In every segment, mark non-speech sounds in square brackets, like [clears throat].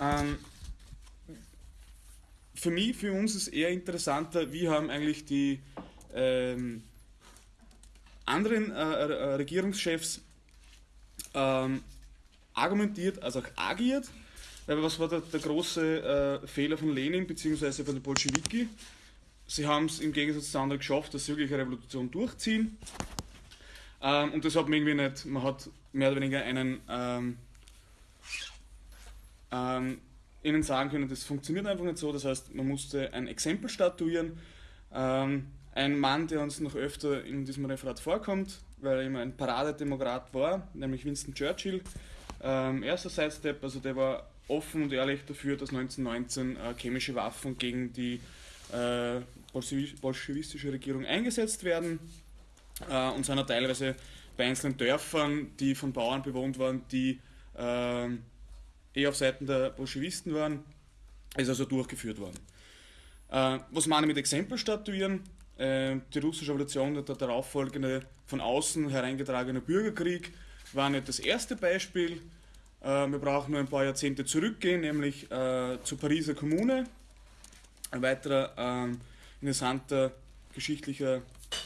Ähm, für mich, für uns ist eher interessanter, wie haben eigentlich die ähm, anderen äh, äh, Regierungschefs ähm, argumentiert, also auch agiert. Weil was war der, der große äh, Fehler von Lenin bzw. von den Bolschewiki? Sie haben es im Gegensatz zu anderen geschafft, dass sie wirklich eine Revolution durchziehen. Ähm, und das hat man irgendwie nicht, man hat mehr oder weniger einen ähm, ähm, ihnen sagen können, das funktioniert einfach nicht so. Das heißt, man musste ein Exempel statuieren. Ähm, ein Mann, der uns noch öfter in diesem Referat vorkommt, weil er immer ein Paradedemokrat war, nämlich Winston Churchill. Ähm, erster Sidestep, also der war offen und ehrlich dafür, dass 1919 äh, chemische Waffen gegen die äh, bolschewistische Regierung eingesetzt werden äh, und sind teilweise bei einzelnen Dörfern, die von Bauern bewohnt waren, die äh, eh auf Seiten der Bolschewisten waren, ist also durchgeführt worden. Äh, was meine ich mit Exempel statuieren? Äh, die russische Revolution und der darauffolgende von außen hereingetragene Bürgerkrieg war nicht das erste Beispiel. Äh, wir brauchen nur ein paar Jahrzehnte zurückgehen, nämlich äh, zur Pariser Kommune. Ein weiterer ähm, interessanter geschichtlicher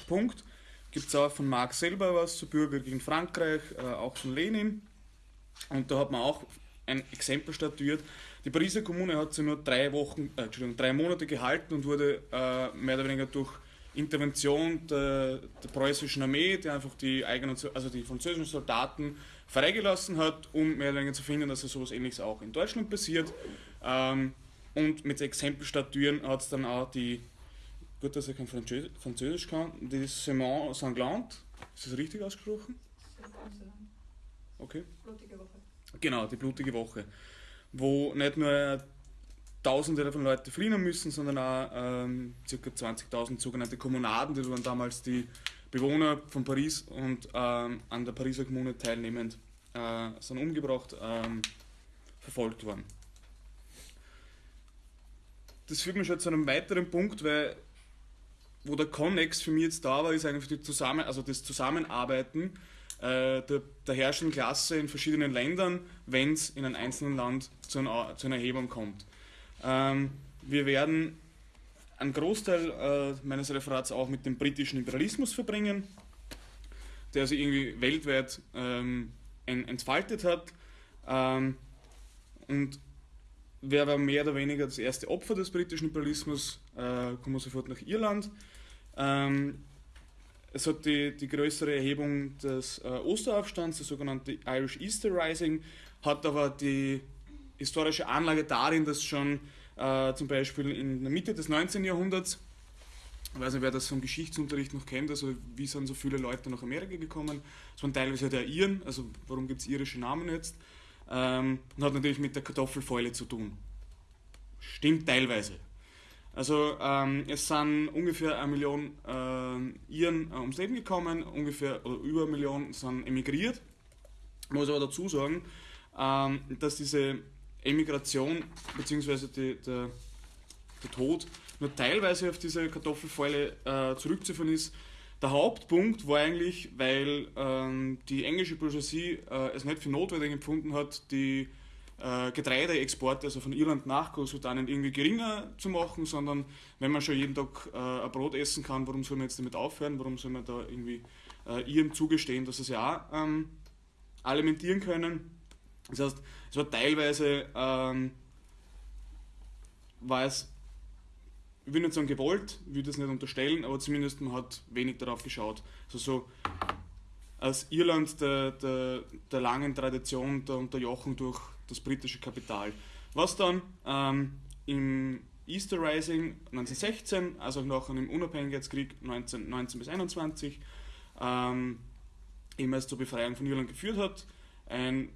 Punkt. Gibt es auch von Marx selber was zu Bürger gegen Frankreich, äh, auch von Lenin. Und da hat man auch ein Exempel statuiert. Die Pariser Kommune hat sich nur drei Wochen, äh, Entschuldigung, drei Monate gehalten und wurde äh, mehr oder weniger durch Intervention der, der, preußischen Armee, die einfach die eigenen, also die französischen Soldaten freigelassen hat, um mehr oder weniger zu finden, dass so sowas ähnliches auch in Deutschland passiert. Ähm, und mit Exempel statuieren hat es dann auch die, gut, dass ich kein Französisch, Französisch kann, die Semaine Sanglante, ist das richtig ausgesprochen? Okay. Blutige Woche. Genau, die blutige Woche. Wo nicht nur Tausende von Leuten fliehen müssen, sondern auch ähm, ca. 20.000 sogenannte Kommunaden, das waren damals die Bewohner von Paris und ähm, an der Pariser Kommune teilnehmend äh, sind umgebracht, ähm, verfolgt worden. Das führt mich schon zu einem weiteren Punkt, weil wo der Connex für mich jetzt da war, ist eigentlich die Zusammen also das Zusammenarbeiten äh, der, der, herrschenden Klasse in verschiedenen Ländern, wenn es in einem einzelnen Land zu, einer, zu einer Erhebung kommt. Ähm, wir werden einen Großteil äh, meines Referats auch mit dem britischen Imperialismus verbringen, der sich irgendwie weltweit ähm, entfaltet hat. Ähm, und wer war mehr oder weniger das erste Opfer des britischen Imperialismus? Äh, kommen wir sofort nach Irland. Ähm, es hat die, die größere Erhebung des äh, Osteraufstands, das sogenannte Irish Easter Rising, hat aber die historische Anlage darin, dass schon äh, zum Beispiel in der Mitte des 19. Jahrhunderts, ich weiß nicht, wer das vom Geschichtsunterricht noch kennt, also wie sind so viele Leute nach Amerika gekommen, es waren teilweise der Iren, also warum gibt es irische Namen jetzt, ähm, und hat natürlich mit der Kartoffelfäule zu tun. Stimmt teilweise. Also ähm, es sind ungefähr eine Million äh, Iren äh, ums Leben gekommen, ungefähr oder über eine Million sind emigriert. Ich muss aber dazu sagen, ähm, dass diese Emigration bzw. Die, der, der Tod nur teilweise auf diese Kartoffelfäule äh, zurückzuführen ist. Der Hauptpunkt war eigentlich, weil ähm, die englische Bourgeoisie äh, es nicht für notwendig empfunden hat, die äh, Getreideexporte, also von Irland nach Großbritannien, irgendwie geringer zu machen, sondern wenn man schon jeden Tag äh, ein Brot essen kann, warum soll man jetzt damit aufhören? Warum soll man da irgendwie äh, ihrem zugestehen, dass sie es ja auch ähm, alimentieren können? Das heißt, es war teilweise, ähm, war es, ich will nicht sagen gewollt, ich will das nicht unterstellen, aber zumindest man hat wenig darauf geschaut. Also so als Irland der, der, der langen Tradition der Unterjochung durch das britische Kapital. Was dann ähm, im Easter Rising 1916, also auch nachher im Unabhängigkeitskrieg 19, 19 bis 21, ähm, eben erst zur Befreiung von Irland geführt hat. Ein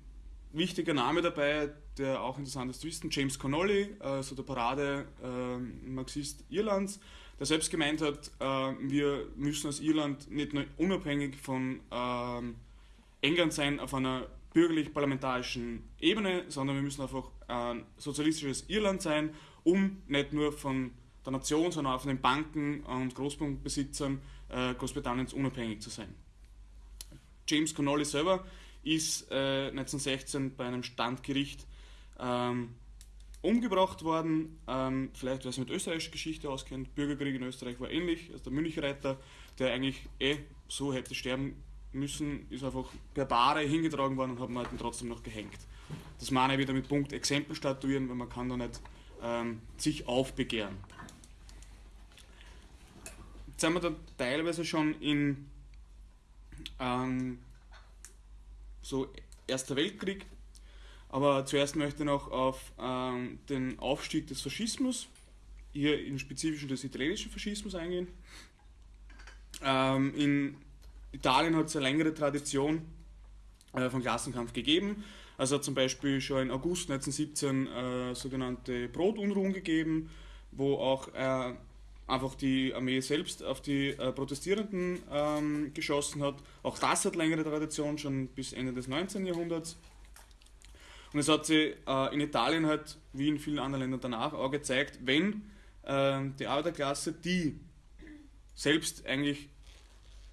wichtiger Name dabei, der auch interessant ist zu wissen, James Connolly, also der Parade-Marxist äh, Irlands, der selbst gemeint hat, äh, wir müssen als Irland nicht nur unabhängig von äh, England sein auf einer bürgerlich-parlamentarischen Ebene, sondern wir müssen einfach ein sozialistisches Irland sein, um nicht nur von der Nation, sondern auch von den Banken und Großbankbesitzern äh, Großbritanniens unabhängig zu sein. James Connolly selber ist äh, 1916 bei einem Standgericht ähm, umgebracht worden. Ähm, vielleicht, wer sich mit österreichischer Geschichte auskennt, Bürgerkrieg in Österreich war ähnlich. Also der Münchreiter, der eigentlich eh so hätte sterben müssen, ist einfach per Bahre hingetragen worden und hat man halt trotzdem noch gehängt. Das meine ich wieder mit Punkt Exempel statuieren, weil man kann da nicht ähm, sich aufbegehren. Jetzt sind wir da teilweise schon in ähm, so Erster Weltkrieg, aber zuerst möchte ich noch auf ähm, den Aufstieg des Faschismus, hier im Spezifischen des italienischen Faschismus eingehen. Ähm, in Italien hat es eine längere Tradition äh, von Klassenkampf gegeben. Also hat zum Beispiel schon in August 1917 äh, sogenannte Brotunruhen gegeben, wo auch äh, einfach die Armee selbst auf die äh, Protestierenden ähm, geschossen hat. Auch das hat längere Tradition, schon bis Ende des 19. Jahrhunderts. Und es hat sich äh, in Italien halt, wie in vielen anderen Ländern danach, auch gezeigt, wenn äh, die Arbeiterklasse, die selbst eigentlich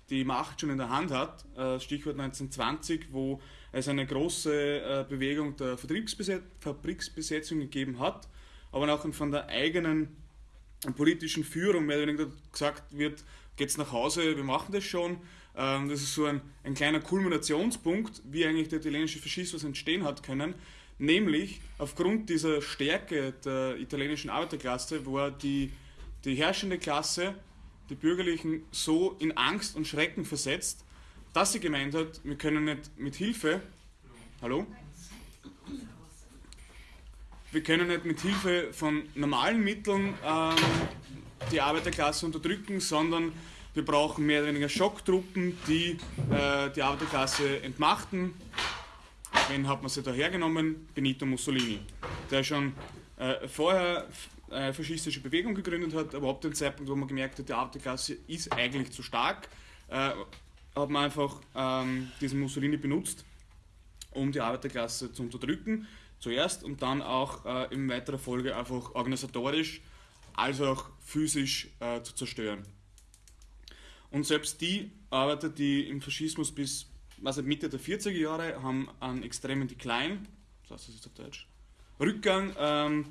die Macht schon in der Hand hat, äh, Stichwort 1920, wo es eine große äh, Bewegung der Fabriksbesetzung gegeben hat, aber auch von der eigenen politischen Führung mehr oder weniger gesagt wird, geht's nach Hause, wir machen das schon. Ähm, das ist so ein, ein kleiner Kulminationspunkt, wie eigentlich der italienische Faschismus entstehen hat können. Nämlich aufgrund dieser Stärke der italienischen Arbeiterklasse war die, die herrschende Klasse, die Bürgerlichen, so in Angst und Schrecken versetzt, dass sie gemeint hat, wir können nicht mit Hilfe, hallo? wir können nicht mit Hilfe von normalen Mitteln ähm, die Arbeiterklasse unterdrücken, sondern wir brauchen mehr oder weniger Schocktruppen, die äh, die Arbeiterklasse entmachten. Wen hat man sie da hergenommen? Benito Mussolini, der schon äh, vorher eine faschistische Bewegung gegründet hat, aber ab dem Zeitpunkt, wo man gemerkt hat, die Arbeiterklasse ist eigentlich zu stark, äh, hat man einfach ähm, diesen Mussolini benutzt, um die Arbeiterklasse zu unterdrücken zuerst und dann auch äh, in weiterer Folge einfach organisatorisch als auch physisch äh, zu zerstören. Und selbst die Arbeiter, die im Faschismus bis also Mitte der 40er Jahre haben einen extremen Decline, was heißt das jetzt auf Deutsch, Rückgang ähm,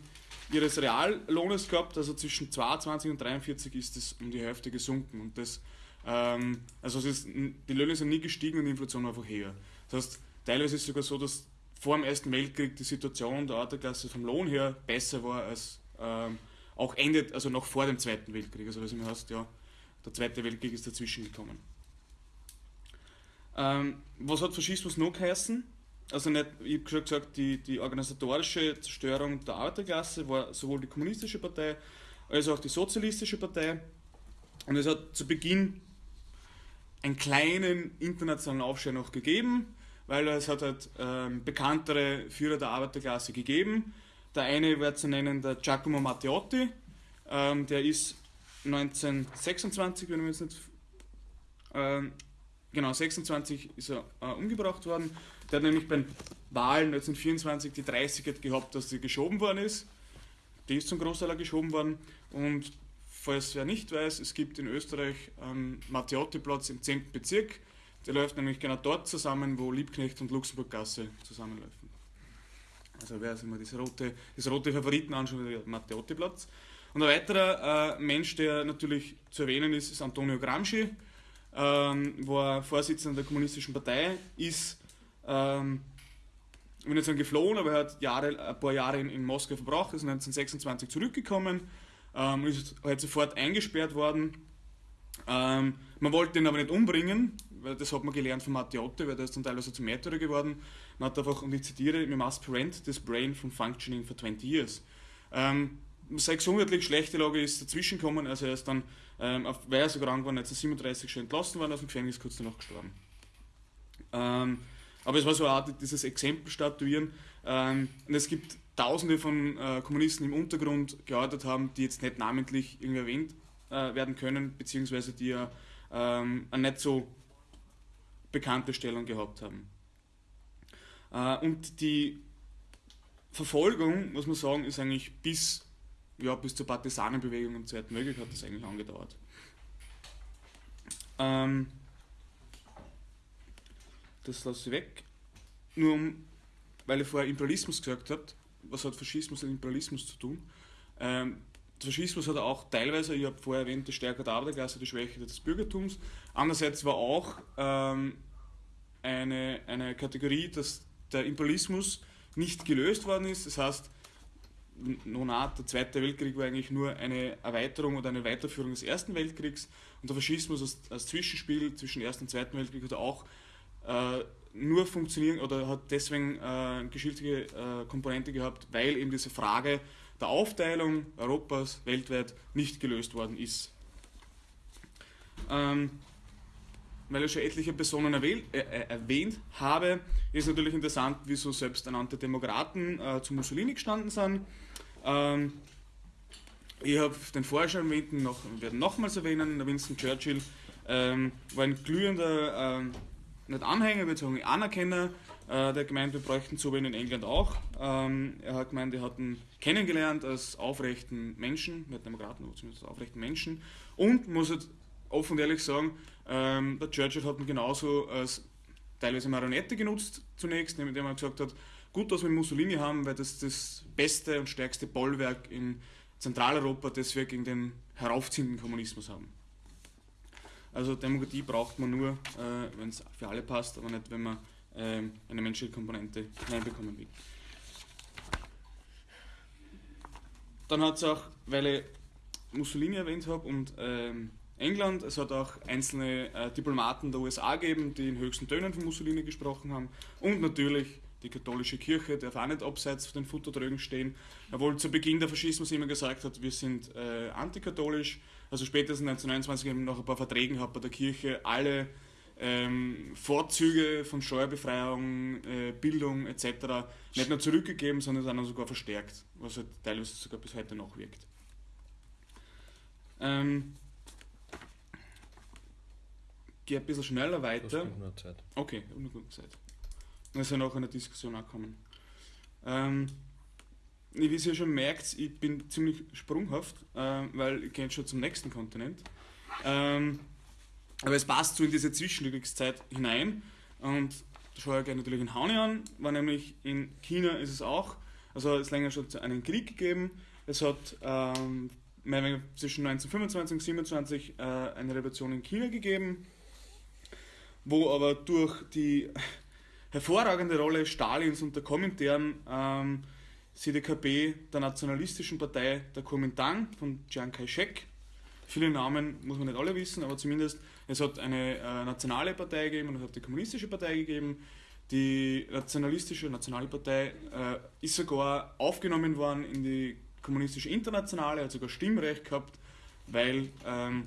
ihres Reallohnes gehabt, also zwischen 22 und 43 ist es um die Hälfte gesunken und das ähm, also ist, die Löhne sind nie gestiegen und die Inflation einfach höher. Das heißt, teilweise ist es sogar so, dass vor dem Ersten Weltkrieg die Situation der Arbeiterklasse vom Lohn her besser war als ähm, auch endet, also noch vor dem Zweiten Weltkrieg. Also was immer heißt, ja, der Zweite Weltkrieg ist dazwischen gekommen. Ähm, was hat Faschismus noch geheißen? Also nicht, ich habe schon gesagt, die, die organisatorische Zerstörung der Arbeiterklasse war sowohl die kommunistische Partei als auch die sozialistische Partei. Und es hat zu Beginn einen kleinen internationalen Aufschrei noch gegeben weil es hat halt ähm, bekanntere Führer der Arbeiterklasse gegeben. Der eine wäre zu nennen der Giacomo Matteotti, ähm, der ist 1926, wenn wir jetzt nicht ähm, genau 26 ist er äh, umgebracht worden. Der hat nämlich bei Wahlen 1924 die 30 gehabt, dass sie geschoben worden ist. Die ist zum Großteil geschoben worden und falls wer nicht weiß, es gibt in Österreich ähm, Matteotti-Platz im 10. Bezirk der läuft nämlich genau dort zusammen, wo Liebknecht und Luxemburggasse zusammenlaufen. Also wer sich mal das rote, das rote Favoriten anschaut, der Matteotti-Platz. Und ein weiterer äh, Mensch, der natürlich zu erwähnen ist, ist Antonio Gramsci, ähm, war Vorsitzender der Kommunistischen Partei, ist, ähm, ich will nicht sagen geflohen, aber er hat Jahre, ein paar Jahre in, in Moskau verbracht, ist 1926 zurückgekommen, ähm, ist halt sofort eingesperrt worden. Ähm, man wollte ihn aber nicht umbringen, weil das hat man gelernt von Matteotti, weil der ist dann teilweise zum Märtyrer geworden. Man hat einfach, und ich zitiere, we must prevent this brain from functioning for 20 years. Ähm, seine gesundheitlich schlechte Lage ist dazwischen gekommen, also er ist dann, ähm, weil er so krank war, 1937 schon entlassen worden aus dem Gefängnis, kurz danach gestorben. Ähm, aber es war so eine Art, dieses Exempel statuieren. Ähm, und es gibt tausende von äh, Kommunisten im Untergrund gearbeitet haben, die jetzt nicht namentlich irgendwie erwähnt äh, werden können, beziehungsweise die ja ähm, nicht so bekannte Stellung gehabt haben. Äh, und die Verfolgung, muss man sagen, ist eigentlich bis, ja, bis zur Partisanenbewegung im Zweiten Weltkrieg hat das eigentlich angedauert. Ähm, das lasse ich weg. Nur um, weil ich vorher Imperialismus gesagt habe, was hat Faschismus und Imperialismus zu tun? Ähm, der Faschismus hat auch teilweise, ich habe vorher erwähnt, die Stärke der Arbeiterklasse, die Schwäche des Bürgertums. Andererseits war auch ähm, eine, eine Kategorie, dass der Imperialismus nicht gelöst worden ist. Das heißt, Nonat, der Zweite Weltkrieg war eigentlich nur eine Erweiterung oder eine Weiterführung des Ersten Weltkriegs und der Faschismus als, als Zwischenspiel zwischen Ersten und Zweiten Weltkrieg hat auch äh, nur funktionieren oder hat deswegen äh, geschichtliche äh, Komponente gehabt, weil eben diese Frage der Aufteilung Europas weltweit nicht gelöst worden ist. Ähm, weil ich schon etliche Personen erwähnt, äh, äh, erwähnt habe, ist natürlich interessant, wieso selbsternannte Demokraten äh, zu Mussolini gestanden sind. Ähm, ich habe den vorher schon erwähnten, noch, werde nochmals erwähnen, Winston Churchill ähm, war ein glühender, ähm, nicht Anhänger, beziehungsweise Anerkenner, äh, der gemeint, wir bräuchten so in England auch. Ähm, er hat gemeint, er hat ihn kennengelernt als aufrechten Menschen, nicht Demokraten, aber zumindest als aufrechten Menschen und muss halt offen und ehrlich sagen, ähm, der Churchill hat ihn genauso als teilweise Marionette genutzt zunächst, indem er gesagt hat, gut, dass wir Mussolini haben, weil das das beste und stärkste Bollwerk in Zentraleuropa, das wir gegen den heraufziehenden Kommunismus haben. Also Demokratie braucht man nur, äh, wenn es für alle passt, aber nicht, wenn man äh, eine menschliche Komponente hineinbekommen will. Dann hat es auch, weil ich Mussolini erwähnt habe und ähm, England. Es hat auch einzelne äh, Diplomaten der USA gegeben, die in höchsten Tönen von Mussolini gesprochen haben. Und natürlich die katholische Kirche darf auch nicht abseits von den Futtertrögen stehen. Obwohl zu Beginn der Faschismus immer gesagt hat, wir sind äh, antikatholisch. Also spätestens 1929 nach ein paar Verträgen hat bei der Kirche alle ähm, Vorzüge von Steuerbefreiung, äh, Bildung etc. nicht nur zurückgegeben, sondern dann sogar verstärkt, was halt teilweise sogar bis heute noch wirkt. Ähm, gehe ein bisschen schneller weiter. Okay, ich habe nur gut Zeit. Dann ist ja noch eine Diskussion ankommen. Ähm, wie ihr schon merkt, ich bin ziemlich sprunghaft, äh, weil ich gehe schon zum nächsten Kontinent. Ähm, aber es passt so in diese Zwischenkriegszeit hinein. Und da schaue ich natürlich in Hauni an, war nämlich in China ist es auch, also es länger schon einen Krieg gegeben. Es hat ähm, zwischen 1925 und 1927 äh, eine Revolution in China gegeben wo aber durch die hervorragende Rolle Stalins und der Komintern ähm, CDKP der nationalistischen Partei der Kuomintang von Chiang Kai-shek, viele Namen muss man nicht alle wissen, aber zumindest es hat eine äh, nationale Partei gegeben und es hat die kommunistische Partei gegeben. Die nationalistische Nationale Partei äh, ist sogar aufgenommen worden in die kommunistische Internationale, hat sogar Stimmrecht gehabt, weil ähm,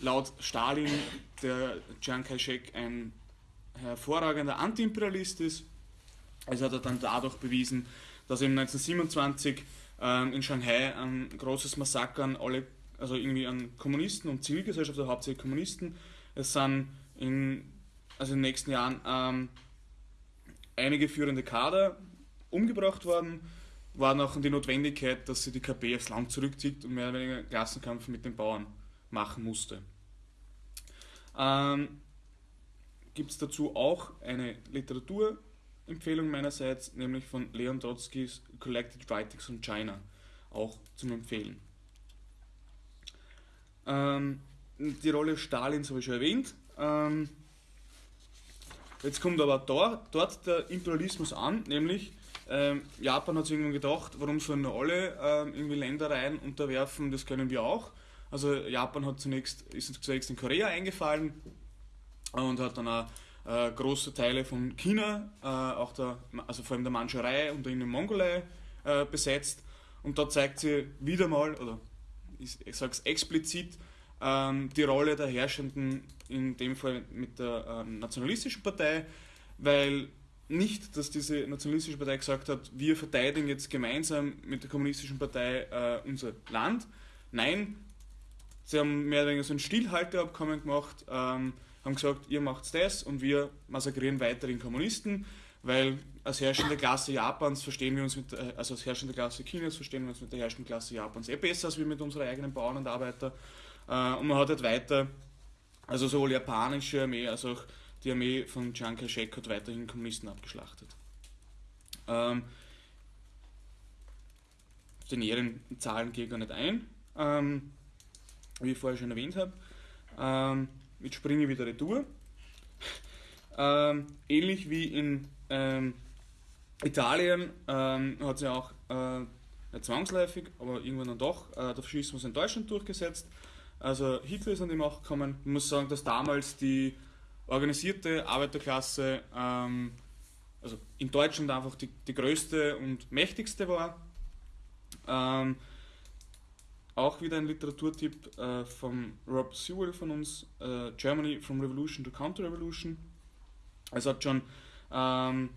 laut Stalin der Chiang Kai-shek ein hervorragender Antiimperialist ist. Es hat er dann dadurch bewiesen, dass er 1927 ähm, in Shanghai ein großes Massaker an alle, also irgendwie an Kommunisten und Zivilgesellschaft, also hauptsächlich Kommunisten, es sind in, also in den nächsten Jahren ähm, einige führende Kader umgebracht worden, war noch die Notwendigkeit, dass sie die KP aufs Land zurückzieht und mehr oder weniger Klassenkampf mit den Bauern machen musste. Ähm, Gibt es dazu auch eine Literaturempfehlung meinerseits, nämlich von Leon Trotskys Collected Writings on China, auch zum Empfehlen. Ähm, die Rolle Stalins habe ich schon erwähnt. Ähm, jetzt kommt aber dort, dort der Imperialismus an, nämlich ähm, Japan hat sich irgendwann gedacht, warum sollen nur alle ähm, irgendwie Ländereien unterwerfen, das können wir auch. Also Japan hat zunächst, ist zunächst in Korea eingefallen und hat dann auch äh, große Teile von China, äh, auch der, also vor allem der Mandschurei und der Mongolei äh, besetzt. Und da zeigt sie wieder mal, oder ich, ich sage es explizit, ähm, die Rolle der Herrschenden, in dem Fall mit der ähm, nationalistischen Partei, weil nicht, dass diese nationalistische Partei gesagt hat, wir verteidigen jetzt gemeinsam mit der kommunistischen Partei äh, unser Land. Nein, Sie haben mehr oder weniger so ein Stillhalteabkommen gemacht, ähm, haben gesagt, ihr macht das und wir massakrieren weiterhin Kommunisten, weil als herrschende Klasse Japans verstehen wir uns mit, äh, also als herrschende Klasse Chinas verstehen wir uns mit der herrschenden Klasse Japans eh besser als wir mit unseren eigenen Bauern und Arbeiter. Äh, und man hat halt weiter, also sowohl japanische Armee als auch die Armee von Chiang Kai-shek hat weiterhin Kommunisten abgeschlachtet. Ähm, die näheren Zahlen gehe ich gar nicht ein, ähm, wie ich vorher schon erwähnt habe. Ähm, jetzt springe ich wieder retour. Ähm, ähnlich wie in ähm, Italien ähm, hat sich auch äh, nicht zwangsläufig, aber irgendwann dann doch äh, der Faschismus in Deutschland durchgesetzt. Also Hitler ist an die Macht gekommen. Ich muss sagen, dass damals die organisierte Arbeiterklasse ähm, also in Deutschland einfach die, die größte und mächtigste war. Ähm, auch wieder ein Literaturtipp äh, von Rob Sewell von uns, äh, Germany from Revolution to Counter-Revolution. Es hat schon ähm,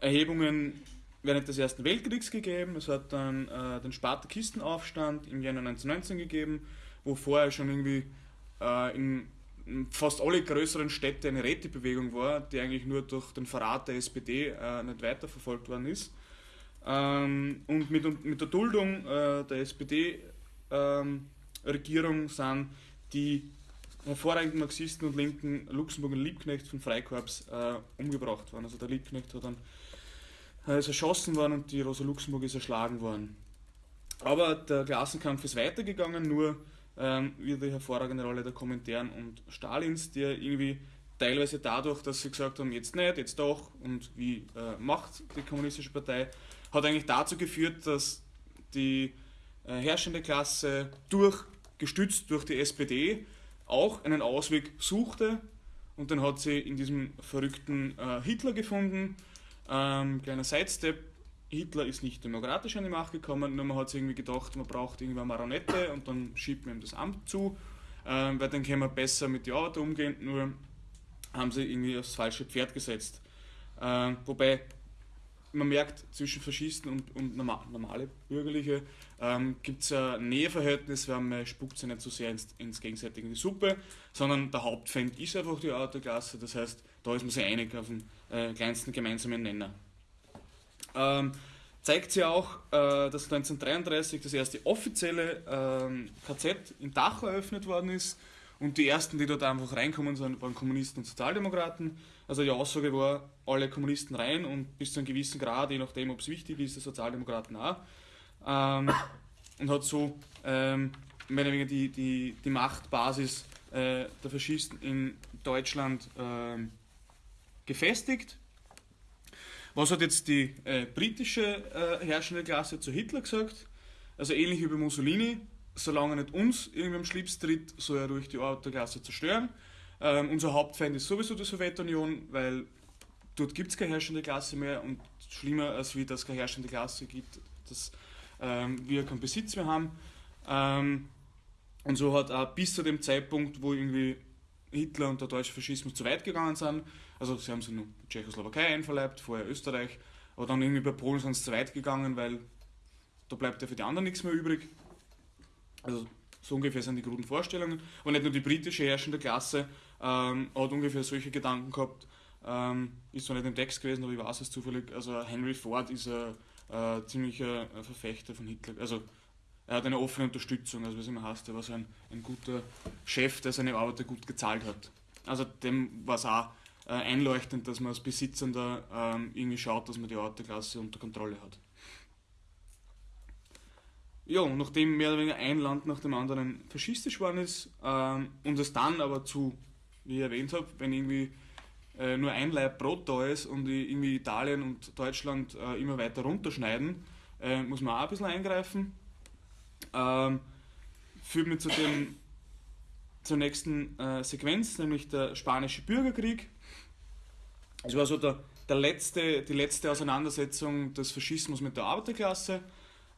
Erhebungen während des Ersten Weltkriegs gegeben. Es hat dann äh, den Spartakistenaufstand im Januar 1919 gegeben, wo vorher schon irgendwie äh, in fast alle größeren Städte eine Rätebewegung war, die eigentlich nur durch den Verrat der SPD äh, nicht weiterverfolgt worden ist. Ähm, und mit, mit der Duldung äh, der SPD-Regierung ähm, sind die hervorragenden Marxisten und Linken Luxemburg und Liebknecht von Freikorps äh, umgebracht worden. Also der Liebknecht hat dann äh, ist erschossen worden und die Rosa Luxemburg ist erschlagen worden. Aber der Klassenkampf ist weitergegangen, nur ähm, wieder die hervorragende Rolle der Kommentaren und Stalins, die irgendwie teilweise dadurch, dass sie gesagt haben, jetzt nicht, jetzt doch und wie äh, macht die kommunistische Partei, hat eigentlich dazu geführt, dass die herrschende Klasse durch, gestützt durch die SPD, auch einen Ausweg suchte und dann hat sie in diesem verrückten äh, Hitler gefunden. Ähm, kleiner Sidestep, Hitler ist nicht demokratisch an die Macht gekommen, nur man hat sich irgendwie gedacht, man braucht irgendwie eine Maronette und dann schiebt man ihm das Amt zu, ähm, weil dann können wir besser mit den Arbeit umgehen, nur haben sie irgendwie aufs falsche Pferd gesetzt. Ähm, wobei man merkt, zwischen Faschisten und, und normale Bürgerliche ähm, gibt es ein Näheverhältnis, weil man spuckt sich nicht so sehr ins, ins gegenseitige in die Suppe, sondern der Hauptfeind ist einfach die Autoklasse, das heißt, da ist man sich einig auf den äh, kleinsten gemeinsamen Nenner. Ähm, zeigt sich auch, äh, dass 1933 das erste offizielle ähm, KZ in Dachau eröffnet worden ist und die ersten, die dort einfach reinkommen waren Kommunisten und Sozialdemokraten. Also die Aussage war, alle Kommunisten rein und bis zu einem gewissen Grad, je nachdem, ob es wichtig ist, die Sozialdemokraten auch. Ähm, und hat so ähm, mehr oder weniger die, die, die Machtbasis äh, der Faschisten in Deutschland äh, gefestigt. Was hat jetzt die äh, britische äh, herrschende Klasse zu Hitler gesagt? Also ähnlich wie bei Mussolini, solange er nicht uns irgendwie am Schlips tritt, soll er ruhig die Arbeiterklasse zerstören. Ähm, unser Hauptfeind ist sowieso die Sowjetunion, weil dort gibt es keine herrschende Klasse mehr und schlimmer als wie das keine herrschende Klasse gibt, dass ähm, wir keinen Besitz mehr haben. Ähm, und so hat auch bis zu dem Zeitpunkt, wo irgendwie Hitler und der deutsche Faschismus zu weit gegangen sind, also sie haben sich nur Tschechoslowakei einverleibt, vorher Österreich, aber dann irgendwie bei Polen sind sie zu weit gegangen, weil da bleibt ja für die anderen nichts mehr übrig. Also so ungefähr sind die guten Vorstellungen. Aber nicht nur die britische herrschende Klasse ähm, hat ungefähr solche Gedanken gehabt. Ähm, ist zwar nicht im Text gewesen, aber ich weiß es zufällig. Also Henry Ford ist ein äh, ziemlicher Verfechter von Hitler. Also er hat eine offene Unterstützung, also es immer heißt, er war so ein, ein guter Chef, der seine Arbeiter gut gezahlt hat. Also dem war es auch äh, einleuchtend, dass man als Besitzender ähm, irgendwie schaut, dass man die Autoklasse unter Kontrolle hat. Ja, und nachdem mehr oder weniger ein Land nach dem anderen faschistisch geworden ist ähm, und es dann aber zu, wie ich erwähnt habe, wenn irgendwie äh, nur ein Leib Brot da ist und irgendwie Italien und Deutschland äh, immer weiter runterschneiden, äh, muss man auch ein bisschen eingreifen. Ähm, führt mich zu dem, zur nächsten äh, Sequenz, nämlich der Spanische Bürgerkrieg. Es war so der, der letzte, die letzte Auseinandersetzung des Faschismus mit der Arbeiterklasse.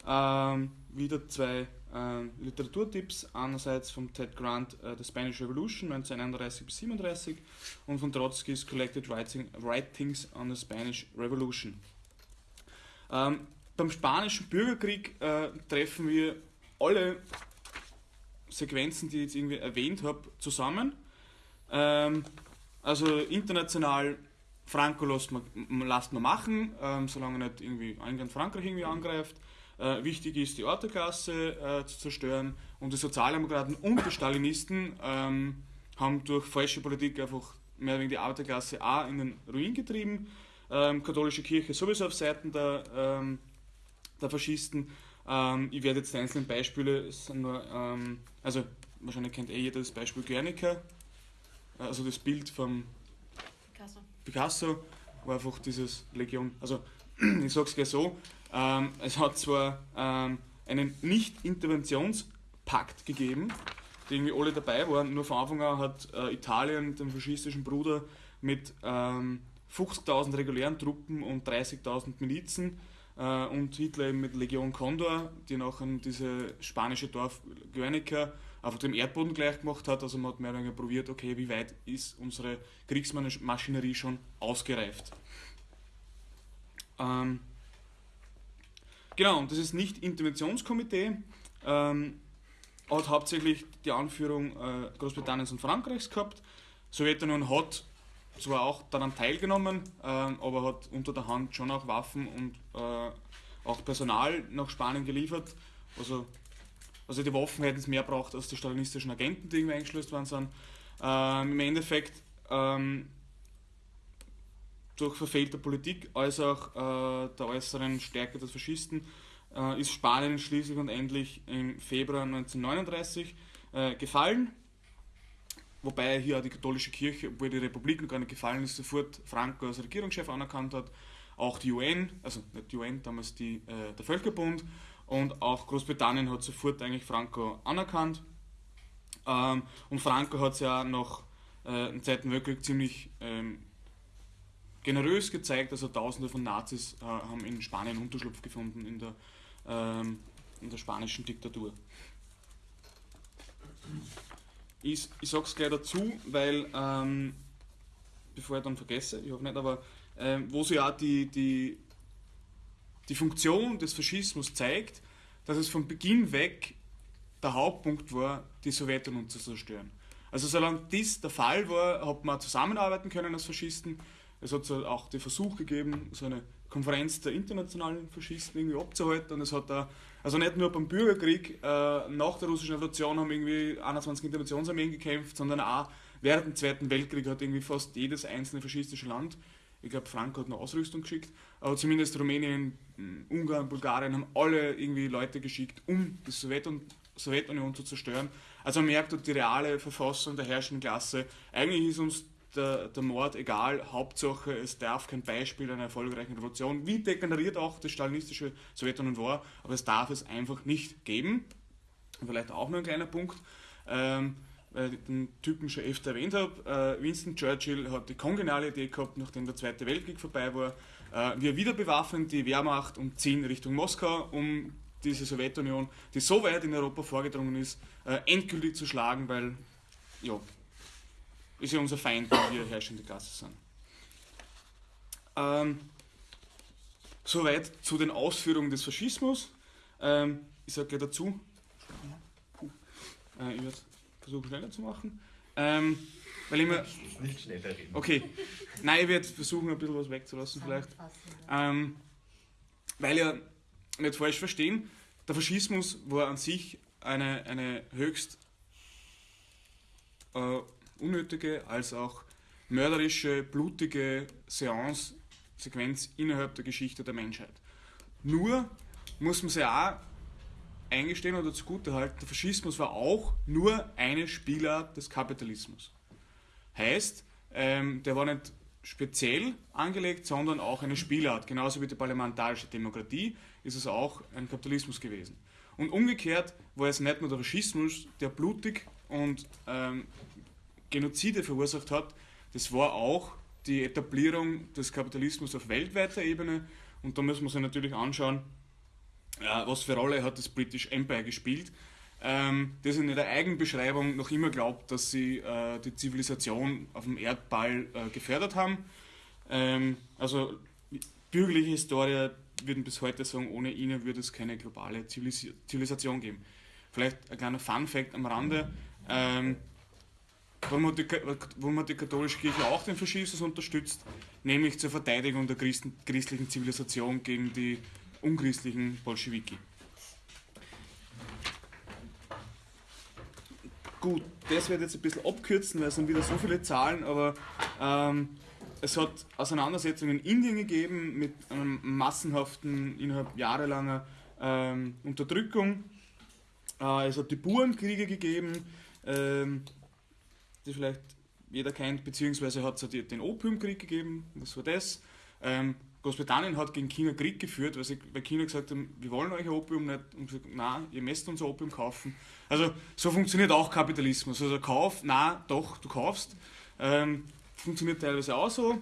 Ähm, wieder zwei äh, Literaturtipps. Einerseits von Ted Grant äh, The Spanish Revolution 1931 bis 37 und von Trotsky's Collected Writing, Writings on the Spanish Revolution. Ähm, beim Spanischen Bürgerkrieg äh, treffen wir alle Sequenzen, die ich jetzt irgendwie erwähnt habe, zusammen. Ähm, also international Franco lässt man, lässt man machen, ähm, solange nicht irgendwie England Frankreich irgendwie angreift. Äh, wichtig ist, die Orteklasse äh, zu zerstören und die Sozialdemokraten und die Stalinisten ähm, haben durch falsche Politik einfach mehr oder weniger die Arbeiterklasse auch in den Ruin getrieben. Ähm, katholische Kirche sowieso auf Seiten der, ähm, der Faschisten. Ähm, ich werde jetzt die einzelnen Beispiele, nur, ähm, also wahrscheinlich kennt eh jeder das Beispiel Guernica, also das Bild von Picasso. Picasso war einfach dieses Legion, also [clears throat] ich sage es gleich so, ähm, es hat zwar ähm, einen Nicht-Interventionspakt gegeben, die irgendwie alle dabei waren, nur von Anfang an hat äh, Italien den faschistischen Bruder mit ähm, 50.000 regulären Truppen und 30.000 Milizen äh, und Hitler eben mit Legion Condor, die nachher diese spanische Dorf Guernica auf dem Erdboden gleich gemacht hat. Also man hat mehr oder weniger probiert, okay, wie weit ist unsere Kriegsmaschinerie schon ausgereift. Ähm, genau, und das ist nicht Interventionskomitee, ähm, hat hauptsächlich die Anführung äh, Großbritanniens und Frankreichs gehabt. Sowjetunion hat zwar auch daran teilgenommen, äh, aber hat unter der Hand schon auch Waffen und äh, auch Personal nach Spanien geliefert. Also, also die Waffen hätten es mehr braucht als die stalinistischen Agenten, die irgendwie eingeschleust worden sind. Ähm, Im Endeffekt ähm, durch verfehlte Politik als auch äh, der äußeren Stärke des Faschisten äh, ist Spanien schließlich und endlich im Februar 1939 äh, gefallen. Wobei hier auch die katholische Kirche, obwohl die Republik noch gar nicht gefallen ist, sofort Franco als Regierungschef anerkannt hat. Auch die UN, also nicht die UN, damals die, äh, der Völkerbund und auch Großbritannien hat sofort eigentlich Franco anerkannt. Ähm, und Franco hat es ja nach äh, dem Zweiten Weltkrieg ziemlich ähm, generös gezeigt, also Tausende von Nazis äh, haben in Spanien Unterschlupf gefunden in der, ähm, in der spanischen Diktatur. Ich, ich sage es gleich dazu, weil, ähm, bevor ich dann vergesse, ich hoffe nicht, aber äh, wo sie auch die, die, die Funktion des Faschismus zeigt, dass es von Beginn weg der Hauptpunkt war, die Sowjetunion zu zerstören. Also solange dies der Fall war, hat man zusammenarbeiten können als Faschisten es hat auch den Versuch gegeben, so eine Konferenz der internationalen Faschisten irgendwie abzuhalten. Und es hat da, also nicht nur beim Bürgerkrieg äh, nach der russischen Revolution haben irgendwie 21 Interventionsarmeen gekämpft, sondern auch während dem Zweiten Weltkrieg hat irgendwie fast jedes einzelne faschistische Land, ich glaube Franco hat eine Ausrüstung geschickt, aber zumindest Rumänien, Ungarn, Bulgarien haben alle irgendwie Leute geschickt, um die Sowjetunion, Sowjetunion zu zerstören. Also man merkt, die reale Verfassung der herrschenden Klasse, eigentlich ist uns der, der Mord egal, Hauptsache es darf kein Beispiel einer erfolgreichen Revolution, wie degeneriert auch das stalinistische Sowjetunion war, aber es darf es einfach nicht geben. Vielleicht auch noch ein kleiner Punkt, ähm, weil ich den Typen schon öfter erwähnt habe. Äh, Winston Churchill hat die kongeniale Idee gehabt, nachdem der Zweite Weltkrieg vorbei war, äh, wir wieder bewaffnen die Wehrmacht und ziehen Richtung Moskau, um diese Sowjetunion, die so weit in Europa vorgedrungen ist, äh, endgültig zu schlagen, weil ja, ist ja unser Feind, wenn wir herrschende Klasse sind. Ähm, soweit zu den Ausführungen des Faschismus. Ähm, ich sage gleich dazu, äh, ich werde versuchen schneller zu machen. Ähm, weil ich mir, nicht schneller reden. Okay, nein, ich werde versuchen ein bisschen was wegzulassen vielleicht. Ähm, weil ja nicht falsch verstehen, der Faschismus war an sich eine, eine höchst äh, unnötige als auch mörderische, blutige Seance-Sequenz innerhalb der Geschichte der Menschheit. Nur muss man sich auch eingestehen oder zugutehalten, der Faschismus war auch nur eine Spielart des Kapitalismus. Heißt, ähm, der war nicht speziell angelegt, sondern auch eine Spielart. Genauso wie die parlamentarische Demokratie ist es auch ein Kapitalismus gewesen. Und umgekehrt war es nicht nur der Faschismus, der blutig und ähm, Genozide verursacht hat, das war auch die Etablierung des Kapitalismus auf weltweiter Ebene. Und da müssen wir uns natürlich anschauen, was für Rolle hat das British Empire gespielt. Ähm, das in ihrer Eigenbeschreibung noch immer glaubt, dass sie äh, die Zivilisation auf dem Erdball äh, gefördert haben. Ähm, also bürgerliche Historier würden bis heute sagen, ohne ihnen würde es keine globale Zivilisation geben. Vielleicht ein kleiner Fun-Fact am Rande. Ähm, warum hat, die, warum hat die katholische Kirche auch den Faschismus unterstützt, nämlich zur Verteidigung der Christen, christlichen Zivilisation gegen die unchristlichen Bolschewiki. Gut, das wird jetzt ein bisschen abkürzen, weil es sind wieder so viele Zahlen, aber ähm, es hat Auseinandersetzungen in Indien gegeben mit einem massenhaften, innerhalb jahrelanger ähm, Unterdrückung. Äh, es hat die Burenkriege gegeben, ähm, die vielleicht jeder kennt, beziehungsweise hat es den Opiumkrieg gegeben. Was war das? Ähm, Großbritannien hat gegen China Krieg geführt, weil, sie, weil China gesagt haben, wir wollen euch Opium nicht und gesagt, nein, ihr müsst unser Opium kaufen. Also so funktioniert auch Kapitalismus. Also Kauf, nein, doch, du kaufst. Ähm, funktioniert teilweise auch so.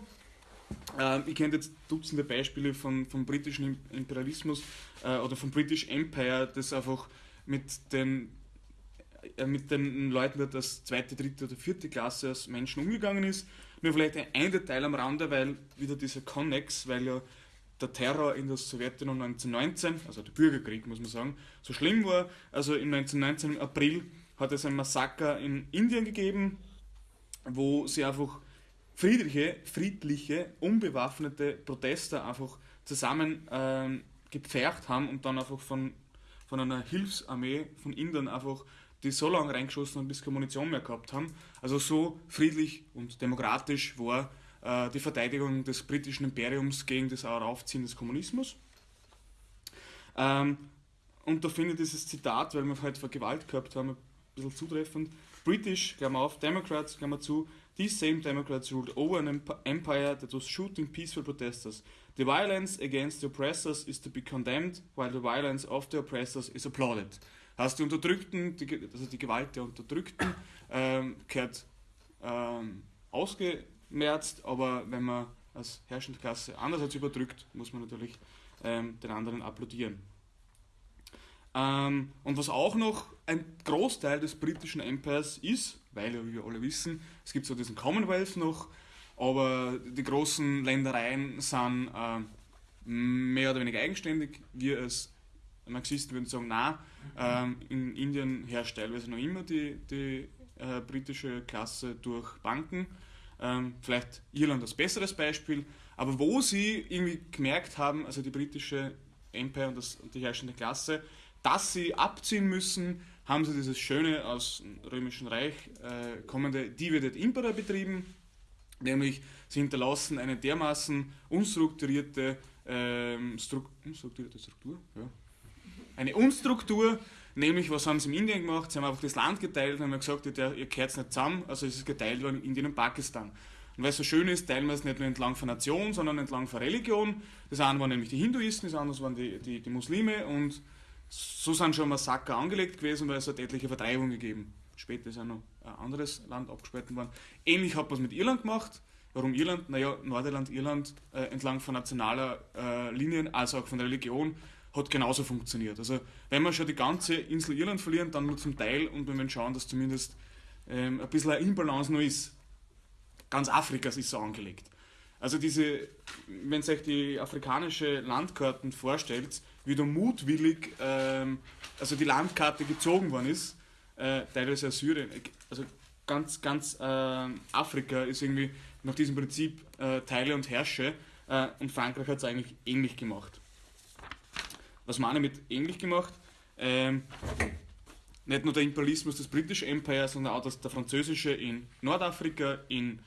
Ähm, ich kenne jetzt Dutzende Beispiele von, vom britischen Imperialismus äh, oder vom British Empire, das einfach mit den, mit den Leuten wird als zweite, dritte oder vierte Klasse als Menschen umgegangen ist. Nur vielleicht ein Detail am Rande, weil wieder dieser Connex, weil ja der Terror in der Sowjetunion 1919, also der Bürgerkrieg muss man sagen, so schlimm war. Also im 1919 im April hat es ein Massaker in Indien gegeben, wo sie einfach friedliche, friedliche, unbewaffnete Protester einfach zusammen ähm, gepfercht haben und dann einfach von, von einer Hilfsarmee von Indern einfach die so lange reingeschossen haben, bis keine Munition mehr gehabt haben. Also so friedlich und demokratisch war äh, die Verteidigung des britischen Imperiums gegen das Aufziehen des Kommunismus. Ähm, und da finde ich dieses Zitat, weil wir halt vor Gewalt gehabt haben, ein bisschen zutreffend. British, Klammer auf, Democrats, Klammer zu, these same Democrats ruled over an empire that was shooting peaceful protesters. The violence against the oppressors is to be condemned, while the violence of the oppressors is applauded. Heißt, die Unterdrückten, die, also die Gewalt der Unterdrückten, ähm, gehört ähm, ausgemerzt, aber wenn man als herrschende Klasse andererseits überdrückt, muss man natürlich ähm, den anderen applaudieren. Ähm, und was auch noch ein Großteil des britischen Empires ist, weil wie wir alle wissen, es gibt so diesen Commonwealth noch, aber die großen Ländereien sind äh, mehr oder weniger eigenständig. Wir als Marxisten würden sagen, nein, ähm, in Indien herrscht teilweise noch immer die, die äh, britische Klasse durch Banken. Ähm, vielleicht Irland als besseres Beispiel, aber wo sie irgendwie gemerkt haben, also die britische Empire und, das, und die herrschende Klasse, dass sie abziehen müssen, haben sie dieses schöne aus dem Römischen Reich äh, kommende Divided Impera betrieben, nämlich sie hinterlassen eine dermaßen unstrukturierte, ähm, Stru unstrukturierte Struktur, ja. Eine Unstruktur, nämlich was haben sie in Indien gemacht, sie haben einfach das Land geteilt und haben gesagt, ihr, ihr kehrt nicht zusammen, also es ist geteilt worden in Indien und Pakistan. Und weil es so schön ist, teilen wir es nicht nur entlang von Nation, sondern entlang von Religion. Das eine waren nämlich die Hinduisten, das andere waren die, die, die Muslime und so sind schon Massaker angelegt gewesen, weil es hat etliche Vertreibungen gegeben. Später ist auch noch ein anderes Land abgespalten worden. Ähnlich hat man es mit Irland gemacht. Warum Irland? Naja, Nordirland, Irland äh, entlang von nationaler äh, Linien, als auch von Religion, hat genauso funktioniert. Also wenn wir schon die ganze Insel Irland verlieren, dann nur zum Teil und wenn wir schauen, dass zumindest ähm, ein bisschen eine Imbalance noch ist. Ganz Afrika ist so angelegt. Also diese, wenn ihr euch die afrikanische Landkarten vorstellt, wie da mutwillig ähm, also die Landkarte gezogen worden ist, äh, teilweise Syrien, also ganz, ganz äh, Afrika ist irgendwie nach diesem Prinzip äh, Teile und Herrsche äh, und Frankreich hat es eigentlich ähnlich gemacht. Was meine mit ähnlich gemacht? Ähm, nicht nur der Imperialismus des British Empire, sondern auch das, der französische in Nordafrika, in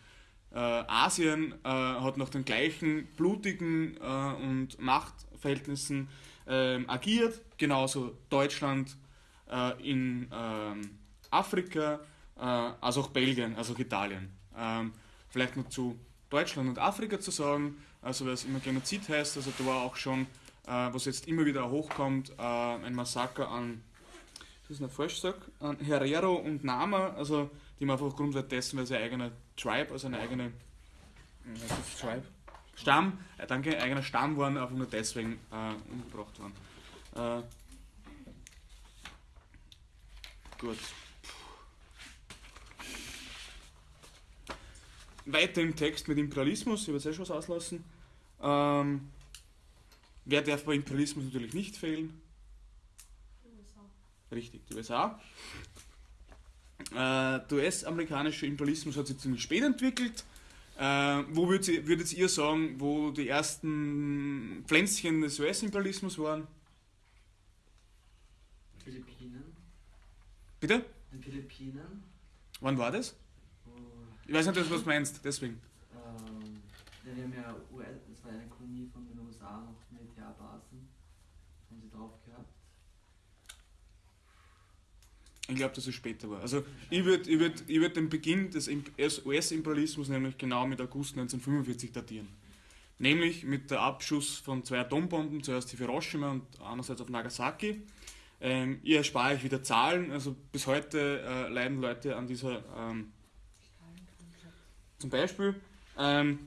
äh, Asien äh, hat nach den gleichen blutigen und Machtverhältnissen ähm, agiert, genauso Deutschland äh, in ähm, Afrika, äh, als auch Belgien, also auch Italien. Ähm, vielleicht noch zu Deutschland und Afrika zu sagen, also was immer Genozid heißt, also da war auch schon, äh, was jetzt immer wieder hochkommt, äh, ein Massaker an, das ist ein falsch an Herero und Nama, also die man einfach aufgrund dessen, weil sie ein eigener Tribe, also eine eigene, ist Tribe? Stamm, äh, danke, eigener Stamm waren, einfach nur deswegen äh, umgebracht worden. Äh, gut. Weiter im Text mit Imperialismus, ich werde jetzt eh schon was auslassen. Ähm, wer darf bei Imperialismus natürlich nicht fehlen? Die USA. Richtig, die USA. Äh, der US-amerikanische Imperialismus hat sich ziemlich spät entwickelt. Äh, wo würdet ihr, würdet ihr sagen, wo die ersten Pflänzchen des US-Imperialismus waren? Philippinen. Bitte? In Philippinen. Wann war das? Ich weiß nicht, was du meinst, deswegen. Ähm, die haben ja US, das war eine Kolonie von den USA, noch Militärbasen. Haben sie drauf gehabt. Ich glaube, dass es später war. Also ich würde ich würd, ich würd den Beginn des US-Imperialismus nämlich genau mit August 1945 datieren. Nämlich mit der Abschuss von zwei Atombomben, zuerst auf Hiroshima und andererseits auf Nagasaki. Ähm, ich erspare euch wieder Zahlen, also bis heute äh, leiden Leute an dieser ähm, zum Beispiel. Ähm,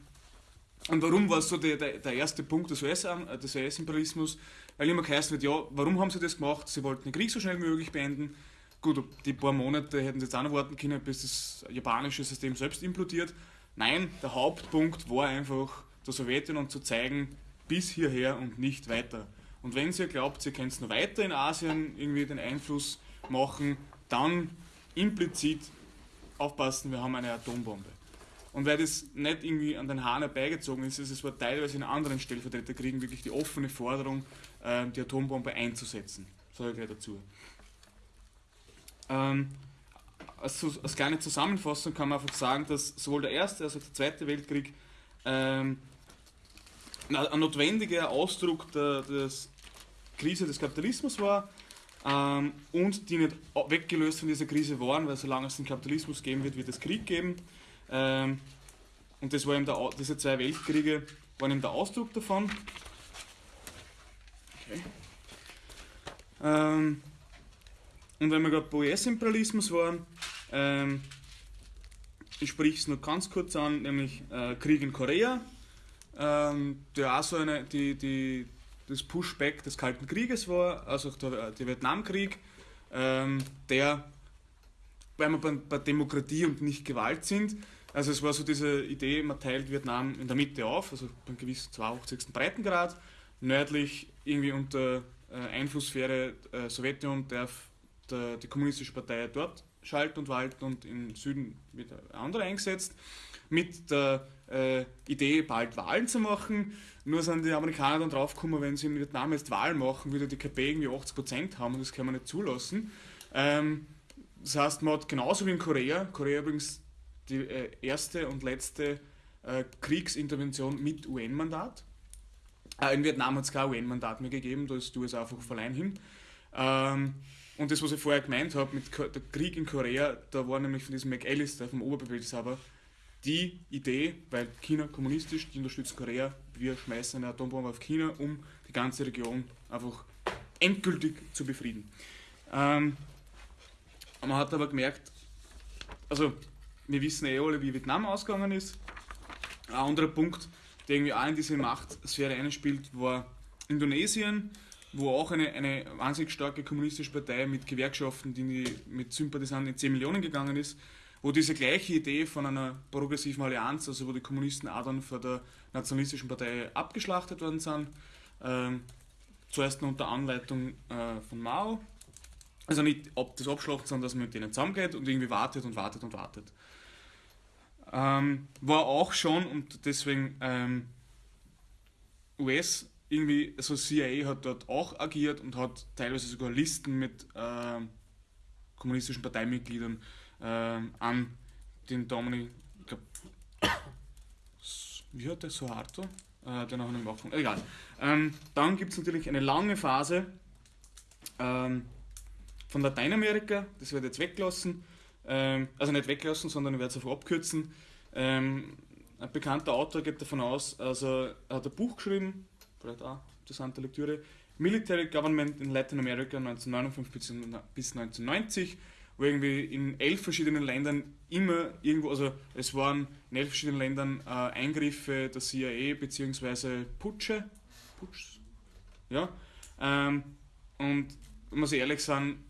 und warum war es so der, der, der erste Punkt des US-Imperialismus? US Weil immer geheißen wird, ja, warum haben sie das gemacht? Sie wollten den Krieg so schnell wie möglich beenden. Gut, die paar Monate hätten sie jetzt auch noch warten können, bis das japanische System selbst implodiert. Nein, der Hauptpunkt war einfach, der Sowjetunion zu zeigen, bis hierher und nicht weiter. Und wenn ihr glaubt, ihr könnt noch weiter in Asien irgendwie den Einfluss machen, dann implizit aufpassen, wir haben eine Atombombe. Und weil das nicht irgendwie an den Haaren herbeigezogen ist, ist es war teilweise in anderen Stellvertreterkriegen wirklich die offene Forderung, äh, die Atombombe einzusetzen. Sage ich gleich dazu. Ähm, als, als, kleine Zusammenfassung kann man einfach sagen, dass sowohl der Erste als auch der Zweite Weltkrieg ähm, ein notwendiger Ausdruck der, der Krise des Kapitalismus war ähm, und die nicht weggelöst von dieser Krise waren, weil solange es den Kapitalismus geben wird, wird es Krieg geben. Ähm, und das war eben der, diese zwei Weltkriege waren eben der Ausdruck davon. Okay. Ähm, und wenn wir gerade bei US-Imperialismus waren, ähm, ich spreche es nur ganz kurz an, nämlich äh, Krieg in Korea, ähm, der auch so eine, die, die, das Pushback des Kalten Krieges war, also der, der Vietnamkrieg, ähm, der, weil wir bei, bei, Demokratie und nicht Gewalt sind, also es war so diese Idee, man teilt Vietnam in der Mitte auf, also beim gewissen 82. Breitengrad, nördlich irgendwie unter äh, Einflusssphäre äh, Sowjetunion darf der, die kommunistische Partei dort schalten und walten und im Süden wird andere eingesetzt, mit der äh, Idee, bald Wahlen zu machen. Nur sind die Amerikaner dann draufgekommen, wenn sie in Vietnam jetzt Wahlen machen, würde die KP irgendwie 80% haben und das kann man nicht zulassen. Ähm, das heißt, man hat genauso wie in Korea, Korea übrigens die äh, erste und letzte äh, Kriegsintervention mit UN-Mandat. Äh, in Vietnam hat es kein UN-Mandat mehr gegeben, da ist die USA einfach verleihen hin. Ähm, und das, was ich vorher gemeint habe, mit der Krieg in Korea, da war nämlich von diesem McAllister, vom Oberbefehlshaber, die Idee, weil China kommunistisch, die unterstützen Korea, wir schmeißen eine Atombombe auf China, um die ganze Region einfach endgültig zu befrieden. Ähm, man hat aber gemerkt, also wir wissen eh alle, wie Vietnam ausgegangen ist. Ein anderer Punkt, der irgendwie auch in diese Machtsphäre einspielt, war Indonesien wo auch eine, eine wahnsinnig starke kommunistische Partei mit Gewerkschaften, die mit Sympathisanten in 10 Millionen gegangen ist, wo diese gleiche Idee von einer progressiven Allianz, also wo die Kommunisten auch dann vor der nationalistischen Partei abgeschlachtet worden sind, ähm, zuerst unter Anleitung äh, von Mao. Also nicht ob das Abschlachten, sondern dass man mit denen zusammengeht und irgendwie wartet und wartet und wartet. Ähm, war auch schon, und deswegen ähm, US irgendwie, also CIA hat dort auch agiert und hat teilweise sogar Listen mit äh, kommunistischen Parteimitgliedern äh, an den Dominik, ich glaube, wie hat der Suharto? Äh, der noch einen Waffen. Egal. Ähm, dann gibt es natürlich eine lange Phase ähm, von Lateinamerika, das wird jetzt weggelassen. Ähm, also nicht weglassen, sondern ich werde es einfach abkürzen. Ähm, ein bekannter Autor geht davon aus, also er hat ein Buch geschrieben, vielleicht auch interessante Lektüre. Military Government in Latin America 1959 bis 1990, wo irgendwie in elf verschiedenen Ländern immer irgendwo, also es waren in elf verschiedenen Ländern äh, Eingriffe der CIA bzw. Putsche, Putsch, ja, ähm, und muss ich ehrlich sagen,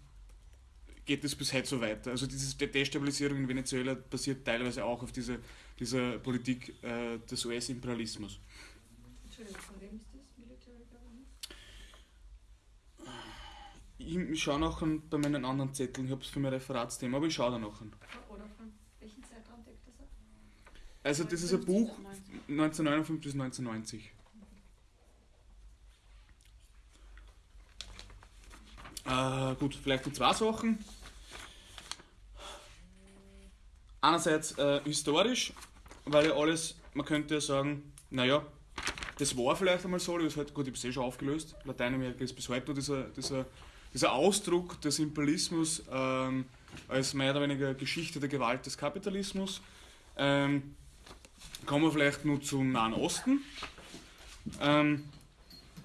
geht es bis heute so weiter. Also diese Destabilisierung in Venezuela basiert teilweise auch auf dieser, dieser Politik äh, des US-Imperialismus. Entschuldigung, von wem ist Ich schaue nachher bei meinen anderen Zetteln, ich habe es für mein Referatsthema, aber ich schaue da nachher. Oder von welchem Zeitraum deckt das ab? Also das ist ein Buch 1959 bis 1990. Äh, gut, vielleicht die zwei Sachen. Einerseits äh, historisch, weil ja alles, man könnte ja sagen, naja, das war vielleicht einmal so, das halt, gut, ich habe es eh schon aufgelöst. Lateinamerika ist bis heute noch dieser, dieser, dieser Ausdruck des Imperialismus ähm, als mehr oder weniger Geschichte der Gewalt des Kapitalismus. Ähm, kommen wir vielleicht nur zum Nahen Osten. Ähm,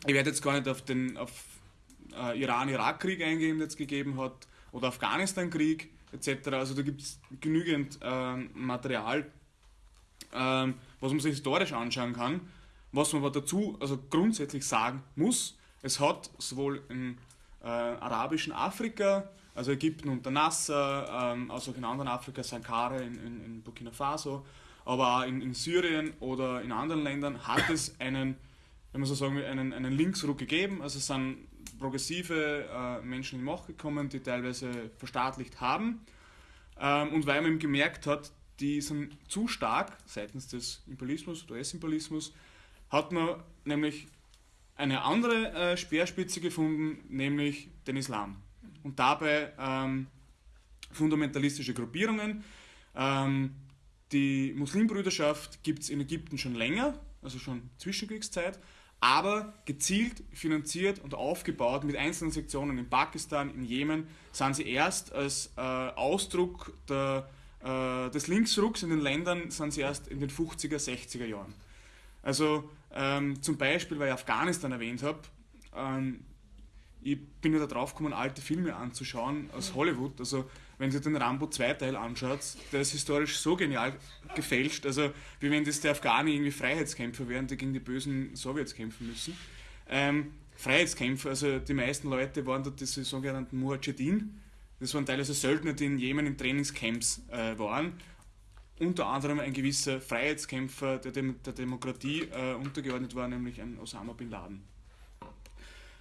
ich werde jetzt gar nicht auf den auf, äh, Iran-Irak-Krieg eingehen, den es gegeben hat, oder Afghanistan-Krieg etc. Also da gibt es genügend ähm, Material, ähm, was man sich historisch anschauen kann. Was man aber dazu also grundsätzlich sagen muss, es hat sowohl im äh, arabischen Afrika, also Ägypten unter Nasser, ähm, also auch in anderen Afrika, Sankara in, in, in Burkina Faso, aber auch in, in, Syrien oder in anderen Ländern hat es einen, wenn man so sagen will, einen, einen Linksruck gegeben. Also es sind progressive äh, Menschen in die Macht gekommen, die teilweise verstaatlicht haben. Ähm, und weil man eben gemerkt hat, die sind zu stark seitens des Imperialismus, US-Imperialismus, hat man nämlich eine andere äh, Speerspitze gefunden, nämlich den Islam. Und dabei ähm, fundamentalistische Gruppierungen. Ähm, die Muslimbrüderschaft gibt es in Ägypten schon länger, also schon Zwischenkriegszeit, aber gezielt finanziert und aufgebaut mit einzelnen Sektionen in Pakistan, in Jemen, sind sie erst als äh, Ausdruck der, äh, des Linksrucks in den Ländern, sind sie erst in den 50er, 60er Jahren. Also ähm, zum Beispiel, weil ich Afghanistan erwähnt habe, ähm, ich bin ja da drauf gekommen, alte Filme anzuschauen aus Hollywood. Also wenn ihr den Rambo 2 Teil anschaut, der ist historisch so genial gefälscht, also wie wenn das der Afghani irgendwie Freiheitskämpfer wären, die gegen die bösen Sowjets kämpfen müssen. Ähm, Freiheitskämpfer, also die meisten Leute waren dort diese sogenannten Mujahideen. Das waren teilweise Söldner, die in Jemen in Trainingscamps äh, waren unter anderem ein gewisser Freiheitskämpfer der, Dem der Demokratie äh, untergeordnet war, nämlich ein Osama bin Laden.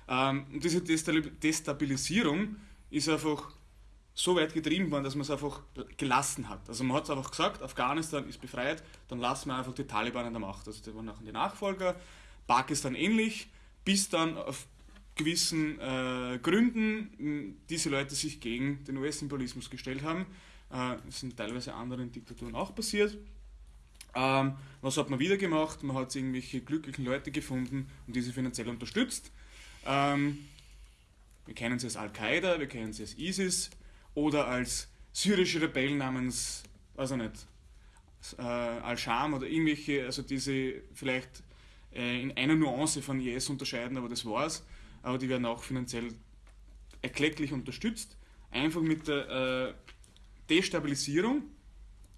Ähm, diese Destabilisierung ist einfach so weit getrieben worden, dass man es einfach gelassen hat. Also man hat es einfach gesagt, Afghanistan ist befreit, dann lassen wir einfach die Taliban an der Macht. Also die waren nachher die Nachfolger, Pakistan ähnlich, bis dann auf gewissen äh, Gründen diese Leute sich gegen den US-Imperialismus gestellt haben äh, sind teilweise anderen Diktaturen auch passiert. Ähm, was hat man wieder gemacht? Man hat irgendwelche glücklichen Leute gefunden und diese finanziell unterstützt. Ähm, wir kennen sie als Al-Qaida, wir kennen sie als ISIS oder als syrische Rebellen namens, ich nicht, äh, Al-Sham oder irgendwelche, also diese vielleicht äh, in einer Nuance von IS unterscheiden, aber das war's. Aber die werden auch finanziell erklecklich unterstützt. Einfach mit der äh, Destabilisierung,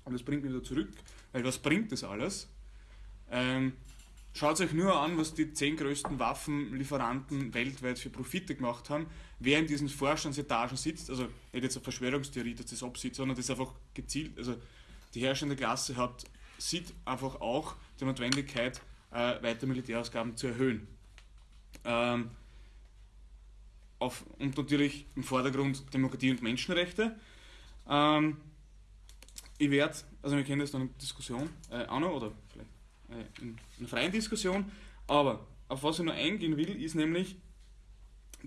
und das bringt mich wieder zurück, weil was bringt das alles? Ähm, Schaut euch nur an, was die zehn größten Waffenlieferanten weltweit für Profite gemacht haben, wer in diesen Vorstandsetagen sitzt. Also nicht jetzt eine Verschwörungstheorie, dass das absieht, sondern das einfach gezielt. Also die herrschende Klasse hat, sieht einfach auch die Notwendigkeit, äh, weiter Militärausgaben zu erhöhen. Ähm, auf, und natürlich im Vordergrund Demokratie und Menschenrechte. Ähm, ich werde, also wir kennen das dann in Diskussion äh, auch noch, oder vielleicht äh, in, einer freien Diskussion, aber auf was ich nur eingehen will, ist nämlich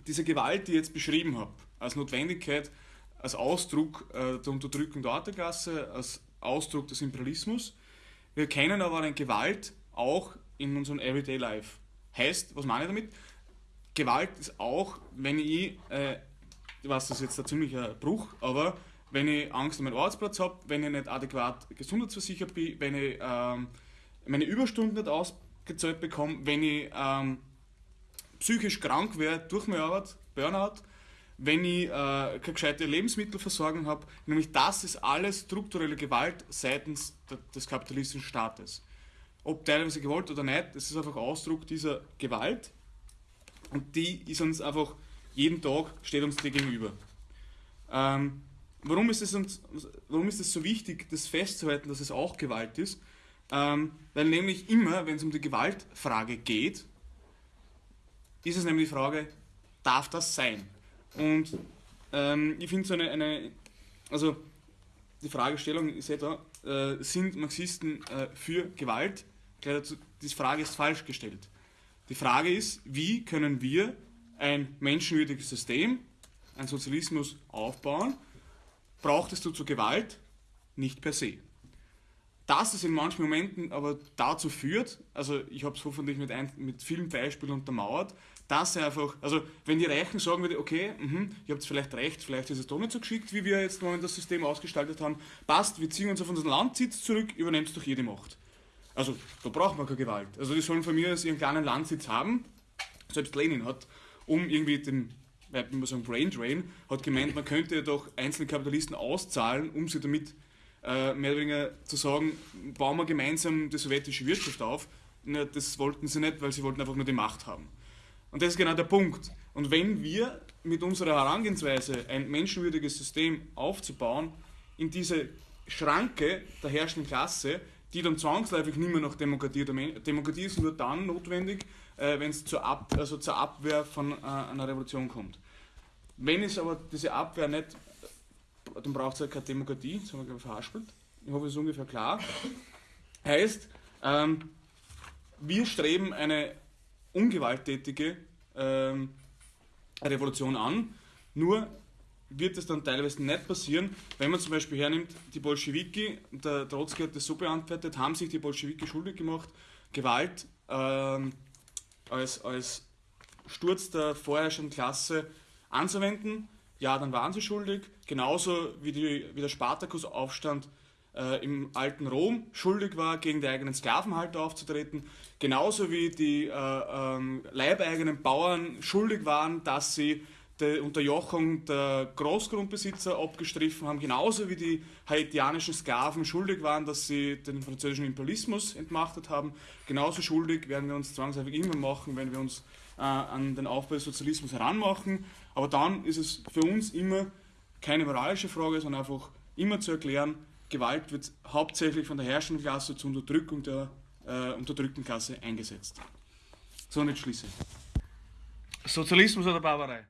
diese Gewalt, die ich jetzt beschrieben habe, als Notwendigkeit, als Ausdruck äh, der Unterdrückung der Arbeiterklasse, als Ausdruck des Imperialismus. Wir kennen aber eine Gewalt auch in unserem Everyday Life. Heißt, was meine ich damit? Gewalt ist auch, wenn ich, äh, weiß, das jetzt ein ziemlicher Bruch, aber wenn ich Angst um meinen Arbeitsplatz habe, wenn ich nicht adäquat gesundheitsversichert bin, wenn ich ähm, meine Überstunden nicht ausgezahlt bekomme, wenn ich ähm, psychisch krank werde durch meine Arbeit, Burnout, wenn ich äh, keine gescheite Lebensmittelversorgung habe, nämlich das ist alles strukturelle Gewalt seitens des kapitalistischen Staates. Ob teilweise gewollt oder nicht, das ist einfach Ausdruck dieser Gewalt und die ist uns einfach jeden Tag, steht uns die gegenüber. Ähm, warum ist es uns, warum ist es so wichtig, das festzuhalten, dass es auch Gewalt ist? Ähm, weil nämlich immer, wenn es um die Gewaltfrage geht, ist es nämlich die Frage, darf das sein? Und ähm, ich finde so eine, eine, also die Fragestellung ist etwa, äh, sind Marxisten äh, für Gewalt? Die Frage ist falsch gestellt. Die Frage ist, wie können wir ein menschenwürdiges System, ein Sozialismus aufbauen, braucht es dazu Gewalt? Nicht per se. dass es in manchen Momenten aber dazu führt, also ich habe es hoffentlich mit, ein, mit vielen Beispielen untermauert, dass er einfach, also wenn die Reichen sagen würde, okay, mh, ihr habt vielleicht recht, vielleicht ist es doch nicht so geschickt, wie wir jetzt mal das System ausgestaltet haben, passt, wir ziehen uns auf unseren Landsitz zurück, übernehmt doch jede Macht. Also da braucht man keine Gewalt. Also die sollen von mir aus ihren kleinen Landsitz haben. Selbst Lenin hat, um irgendwie den, wenn man sagen, Brain Drain, hat gemeint, man könnte ja doch einzelne Kapitalisten auszahlen, um sie damit äh, mehr oder weniger zu sagen, bauen wir gemeinsam die sowjetische Wirtschaft auf. Na, das wollten sie nicht, weil sie wollten einfach nur die Macht haben. Und das ist genau der Punkt. Und wenn wir mit unserer Herangehensweise ein menschenwürdiges System aufzubauen, in diese Schranke der herrschenden Klasse, die dann zwangsläufig nicht mehr nach Demokratie, Demokratie ist nur dann notwendig, äh, wenn es zur, Ab also zur Abwehr von äh, einer Revolution kommt. Wenn es aber diese Abwehr nicht, dann braucht es halt keine Demokratie, das haben wir verhaspelt. Ich hoffe, es ist ungefähr klar. Heißt, ähm, wir streben eine ungewalttätige ähm, Revolution an, nur wird es dann teilweise nicht passieren, wenn man zum Beispiel hernimmt, die Bolschewiki, der Trotzki hat das so beantwortet, haben sich die Bolschewiki schuldig gemacht, Gewalt ähm, als, als Sturz der vorherrschenden Klasse anzuwenden, ja, dann waren sie schuldig, genauso wie, die, wie der Spartakusaufstand äh, im alten Rom schuldig war, gegen die eigenen Sklavenhalter aufzutreten, genauso wie die äh, ähm, leibeigenen Bauern schuldig waren, dass sie die Unterjochung der Großgrundbesitzer abgestriffen haben, genauso wie die haitianischen Sklaven schuldig waren, dass sie den französischen Imperialismus entmachtet haben. Genauso schuldig werden wir uns zwangsläufig immer machen, wenn wir uns äh, an den Aufbau des Sozialismus heranmachen. Aber dann ist es für uns immer keine moralische Frage, sondern einfach immer zu erklären, Gewalt wird hauptsächlich von der herrschenden Klasse zur Unterdrückung der äh, unterdrückten Klasse eingesetzt. So nicht schließe. Sozialismus oder Barbarei?